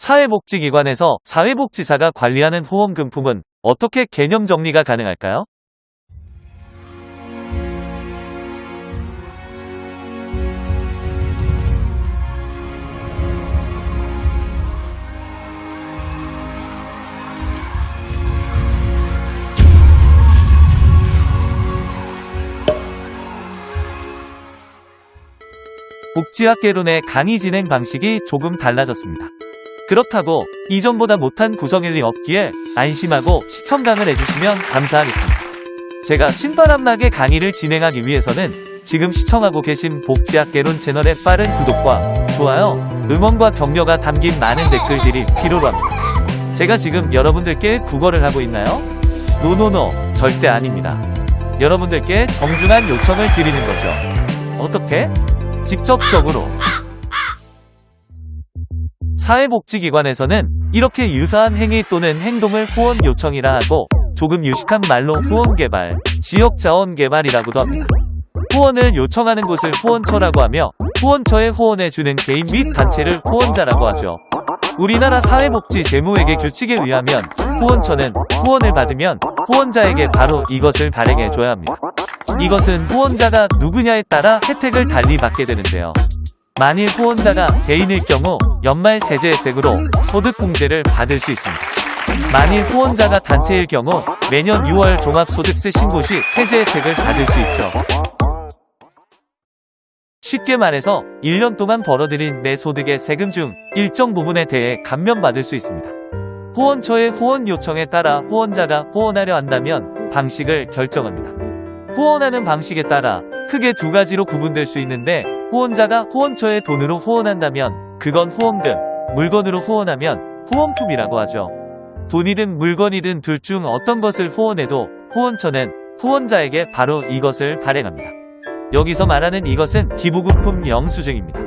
사회복지기관에서 사회복지사가 관리하는 후원금품은 어떻게 개념 정리가 가능할까요? 복지학개론의 강의 진행 방식이 조금 달라졌습니다. 그렇다고 이전보다 못한 구성일리 없기에 안심하고 시청강을 해주시면 감사하겠습니다. 제가 신바람나게 강의를 진행하기 위해서는 지금 시청하고 계신 복지학개론 채널의 빠른 구독과 좋아요, 응원과 격려가 담긴 많은 댓글들이 필요로 합니다. 제가 지금 여러분들께 국어를 하고 있나요? 노노노 절대 아닙니다. 여러분들께 정중한 요청을 드리는 거죠. 어떻게? 직접적으로 사회복지기관에서는 이렇게 유사한 행위 또는 행동을 후원 요청이라 하고 조금 유식한 말로 후원개발, 지역자원개발이라고도 합니다. 후원을 요청하는 곳을 후원처라고 하며 후원처에 후원해주는 개인 및 단체를 후원자라고 하죠. 우리나라 사회복지 재무회계 규칙에 의하면 후원처는 후원을 받으면 후원자에게 바로 이것을 발행해줘야 합니다. 이것은 후원자가 누구냐에 따라 혜택을 달리 받게 되는데요. 만일 후원자가 개인일 경우 연말 세제 혜택으로 소득공제를 받을 수 있습니다. 만일 후원자가 단체일 경우 매년 6월 종합소득세 신고 시 세제 혜택을 받을 수 있죠. 쉽게 말해서 1년 동안 벌어들인 내 소득의 세금 중 일정 부분에 대해 감면받을 수 있습니다. 후원처의 후원 요청에 따라 후원자가 후원하려 한다면 방식을 결정합니다. 후원하는 방식에 따라 크게 두 가지로 구분될 수 있는데 후원자가 후원처에 돈으로 후원한다면 그건 후원금, 물건으로 후원하면 후원품이라고 하죠. 돈이든 물건이든 둘 중 어떤 것을 후원해도 후원처는 후원자에게 바로 이것을 발행합니다. 여기서 말하는 이것은 기부금품 영수증입니다.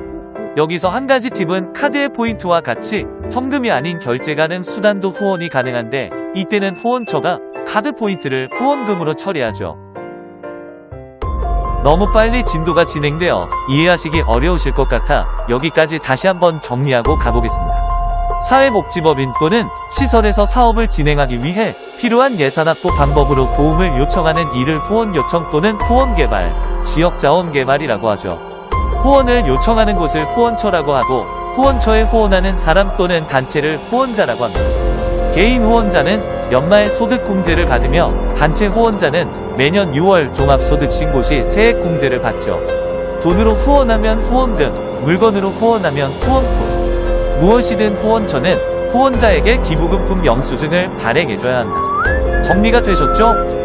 여기서 한 가지 팁은 카드의 포인트와 같이 현금이 아닌 결제 가능 수단도 후원이 가능한데 이때는 후원처가 카드 포인트를 후원금으로 처리하죠. 너무 빨리 진도가 진행되어 이해하시기 어려우실 것 같아 여기까지 다시 한번 정리하고 가보겠습니다. 사회복지법인 또는 시설에서 사업을 진행하기 위해 필요한 예산 확보 방법으로 도움을 요청하는 이를 후원 요청 또는 후원 개발, 지역 자원 개발이라고 하죠. 후원을 요청하는 곳을 후원처라고 하고 후원처에 후원하는 사람 또는 단체를 후원자라고 합니다. 개인 후원자는 연말 소득공제를 받으며 단체 후원자는 매년 6월 종합소득신고 시 세액공제를 받죠. 돈으로 후원하면 후원금, 물건으로 후원하면 후원품. 무엇이든 후원처는 후원자에게 기부금품 영수증을 발행해줘야 한다. 정리가 되셨죠?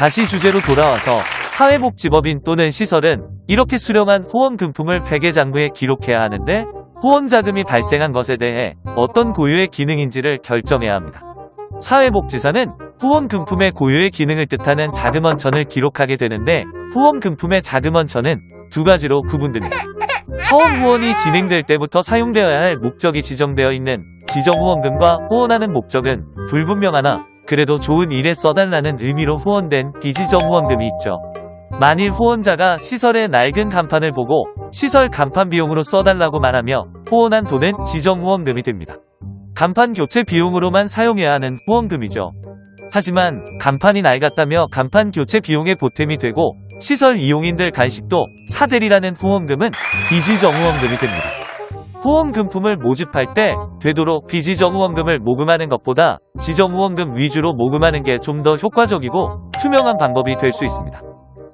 다시 주제로 돌아와서 사회복지법인 또는 시설은 이렇게 수령한 후원금품을 회계장부에 기록해야 하는데 후원자금이 발생한 것에 대해 어떤 고유의 기능인지를 결정해야 합니다. 사회복지사는 후원금품의 고유의 기능을 뜻하는 자금원천을 기록하게 되는데 후원금품의 자금원천은 두 가지로 구분됩니다. 처음 후원이 진행될 때부터 사용되어야 할 목적이 지정되어 있는 지정후원금과 후원하는 목적은 불분명하나 그래도 좋은 일에 써달라는 의미로 후원된 비지정 후원금이 있죠. 만일 후원자가 시설의 낡은 간판을 보고 시설 간판 비용으로 써달라고 말하며 후원한 돈은 지정 후원금이 됩니다. 간판 교체 비용으로만 사용해야 하는 후원금이죠. 하지만 간판이 낡았다며 간판 교체 비용에 보탬이 되고 시설 이용인들 간식도 사대리라는 후원금은 비지정 후원금이 됩니다. 후원금품을 모집할 때 되도록 비지정 후원금을 모금하는 것보다 지정 후원금 위주로 모금하는 게 좀 더 효과적이고 투명한 방법이 될 수 있습니다.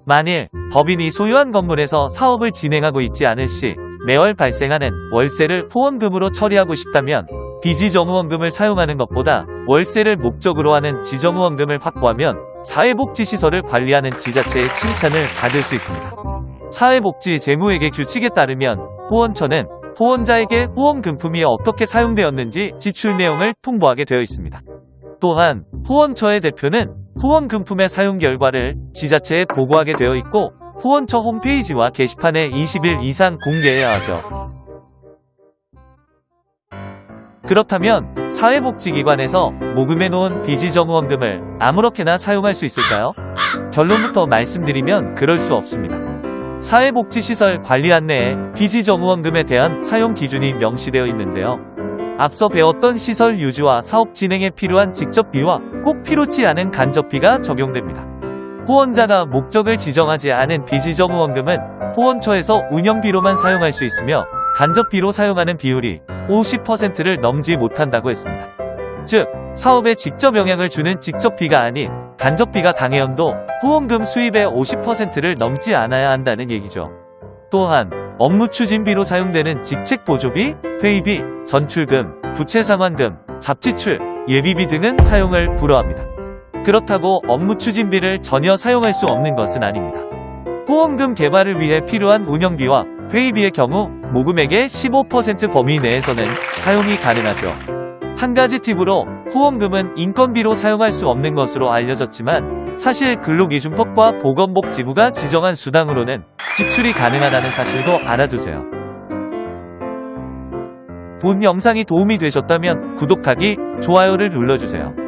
만일 법인이 소유한 건물에서 사업을 진행하고 있지 않을 시 매월 발생하는 월세를 후원금으로 처리하고 싶다면 비지정 후원금을 사용하는 것보다 월세를 목적으로 하는 지정 후원금을 확보하면 사회복지시설을 관리하는 지자체의 칭찬을 받을 수 있습니다. 사회복지 재무회계 규칙에 따르면 후원처는 후원자에게 후원금품이 어떻게 사용되었는지 지출 내용을 통보하게 되어 있습니다. 또한 후원처의 대표는 후원금품의 사용 결과를 지자체에 보고하게 되어 있고 후원처 홈페이지와 게시판에 20일 이상 공개해야 하죠. 그렇다면 사회복지기관에서 모금해 놓은 비지정후원금을 아무렇게나 사용할 수 있을까요? 결론부터 말씀드리면 그럴 수 없습니다. 사회복지시설 관리 안내에 비지정후원금에 대한 사용 기준이 명시되어 있는데요. 앞서 배웠던 시설 유지와 사업 진행에 필요한 직접비와 꼭 필요치 않은 간접비가 적용됩니다. 후원자가 목적을 지정하지 않은 비지정 후원금은 후원처에서 운영비로만 사용할 수 있으며 간접비로 사용하는 비율이 50%를 넘지 못한다고 했습니다. 즉, 사업에 직접 영향을 주는 직접비가 아닌 간접비가 당해연도 후원금 수입의 50%를 넘지 않아야 한다는 얘기죠. 또한 업무 추진비로 사용되는 직책 보조비, 회의비, 전출금, 부채 상환금, 잡지출, 예비비 등은 사용을 불허합니다. 그렇다고 업무 추진비를 전혀 사용할 수 없는 것은 아닙니다. 후원금 개발을 위해 필요한 운영비와 회의비의 경우 모금액의 15% 범위 내에서는 사용이 가능하죠. 한 가지 팁으로 후원금은 인건비로 사용할 수 없는 것으로 알려졌지만 사실 근로기준법과 보건복지부가 지정한 수당으로는 지출이 가능하다는 사실도 알아두세요. 본 영상이 도움이 되셨다면 구독하기, 좋아요를 눌러주세요.